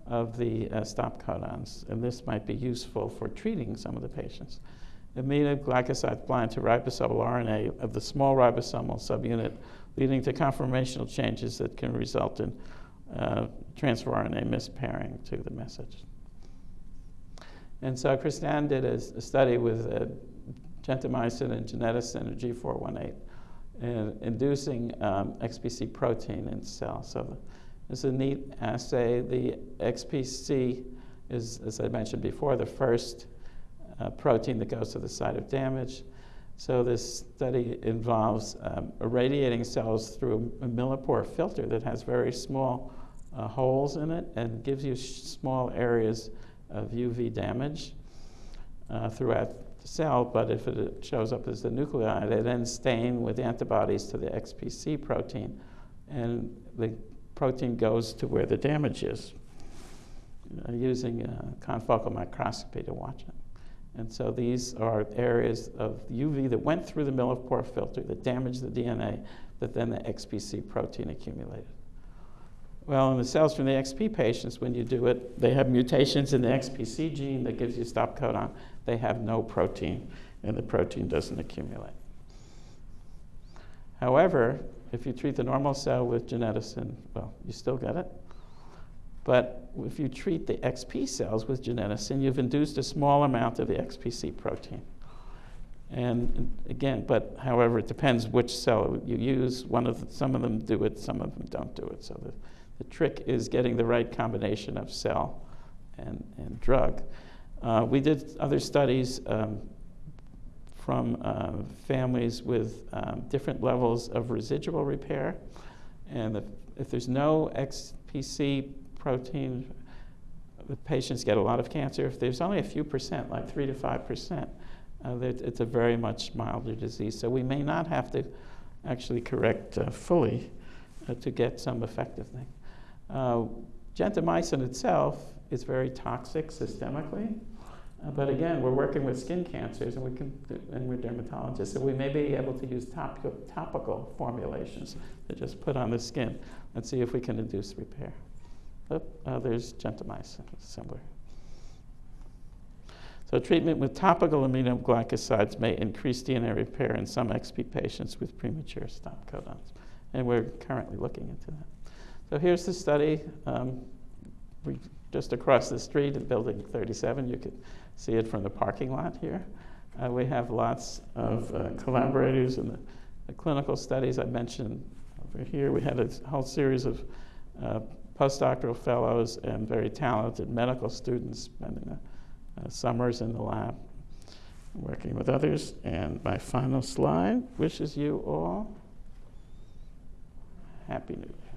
of the uh, stop codons. And this might be useful for treating some of the patients. Aminoglycosides bind to ribosomal RNA of the small ribosomal subunit, leading to conformational changes that can result in uh, transfer RNA mispairing to the message. And so Christian did a, a study with uh, gentamicin and geneticin or G418, and inducing um, XPC protein in cells. So It's a neat assay. The XPC is, as I mentioned before, the first uh, protein that goes to the site of damage. So this study involves um, irradiating cells through a millipore filter that has very small uh, holes in it and gives you small areas of UV damage uh, throughout the cell. But if it shows up as the nuclei, they then stain with antibodies to the XPC protein, and the protein goes to where the damage is, uh, using confocal microscopy to watch it. And so these are areas of UV that went through the millipore filter that damaged the DNA, that then the XPC protein accumulated. Well, in the cells from the XP patients, when you do it, they have mutations in the XPC gene that gives you stop codon. They have no protein, and the protein doesn't accumulate. However, if you treat the normal cell with geneticin, well, you still get it. But if you treat the XP cells with geneticin, you've induced a small amount of the XPC protein. And again, but however, it depends which cell you use. One of the, some of them do it, some of them don't do it. So the, the trick is getting the right combination of cell and, and drug. Uh, we did other studies um, from uh, families with um, different levels of residual repair. And if, if there's no XPC protein, the patients get a lot of cancer. If there's only a few percent, like 3 to 5 percent, uh, it's a very much milder disease. So we may not have to actually correct uh, fully uh, to get some effective thing. Uh, gentamicin itself is very toxic systemically. Uh, but again, we're working with skin cancers, and we can, and we're dermatologists, so we may be able to use topical, topical formulations to just put on the skin and see if we can induce repair. Oh, uh, there's gentamicin, similar. So treatment with topical aminoglycosides may increase DNA repair in some XP patients with premature stop codons. And we're currently looking into that. So here's the study. Um, we, just across the street in building 37, you could see it from the parking lot here. Uh, we have lots of uh, collaborators in the, the, clinical studies I mentioned over here. We had a whole series of uh, postdoctoral fellows and very talented medical students spending the uh, summers in the lab working with others. And my final slide wishes you all Happy New Year.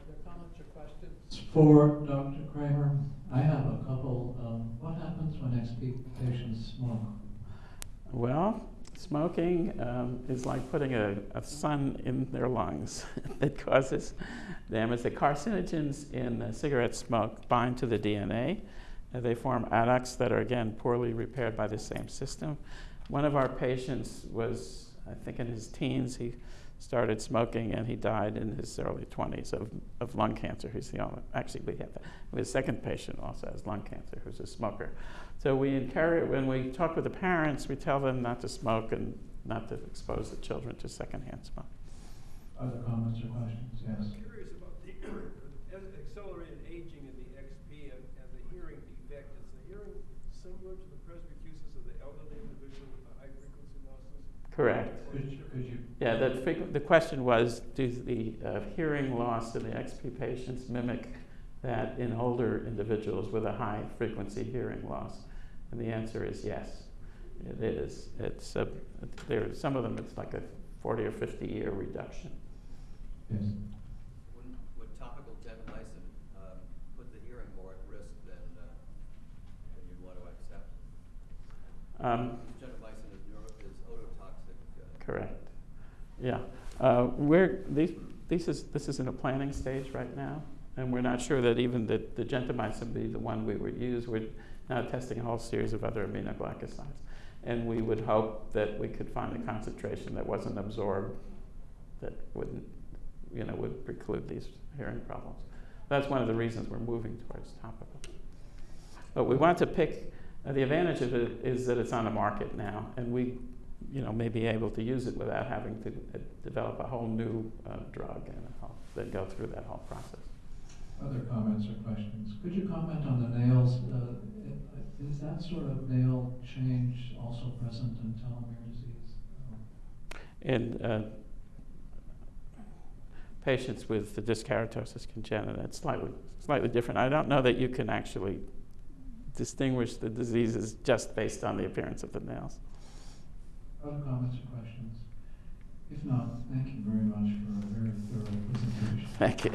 Other comments or questions? For Dr. Kraemer, I have a couple. Um, what happens when patients smoke? Well, Smoking um, is like putting a, a, sun in their lungs. it causes damage. The carcinogens in uh, cigarette smoke bind to the DNA. They form adducts that are, again, poorly repaired by the same system. One of our patients was, I think, in his teens. He started smoking and he died in his early 20s of, of lung cancer. He's the only, actually, we have that. His second patient also has lung cancer who's a smoker. So we encourage, when we talk with the parents, we tell them not to smoke and not to expose the children to secondhand smoke. Other comments or questions? Yes. I'm curious about the accelerated aging in the XP and, and the hearing defect. Is the hearing similar to the presbycusis of the elderly individual with the high frequency losses? Correct. Could you, could you yeah, the, the question was, does the uh, hearing loss in the XP patients mimic that in older individuals with a high frequency hearing loss? And the answer is yes, it is. It's a, there, some of them it's like a 40 or 50 year reduction. Yes. Would, would topical gentamicin um, put the hearing more at risk than, uh, than you'd want to accept? Um, gentamicin is, neuro, is ototoxic. Uh, correct. Yeah. Uh, we're, these, this, is, this is in a planning stage right now, and we're not sure that even the, the gentamicin be the one we would use. We're now testing a whole series of other aminoglycosides. And we would hope that we could find a concentration that wasn't absorbed that wouldn't, you know, would preclude these hearing problems. That's one of the reasons we're moving towards topical. But we want to pick, uh, the advantage of it is that it's on the market now, and we, you know, may be able to use it without having to uh, develop a whole new uh, drug and then go through that whole process. Other comments or questions? Could you comment on the nails? Uh, is that sort of nail change also present in telomere disease? in uh, patients with the dyskeratosis congenita. It's slightly, slightly different. I don't know that you can actually distinguish the diseases just based on the appearance of the nails. Other comments or questions? If not, thank you very much for a very thorough presentation. Thank you.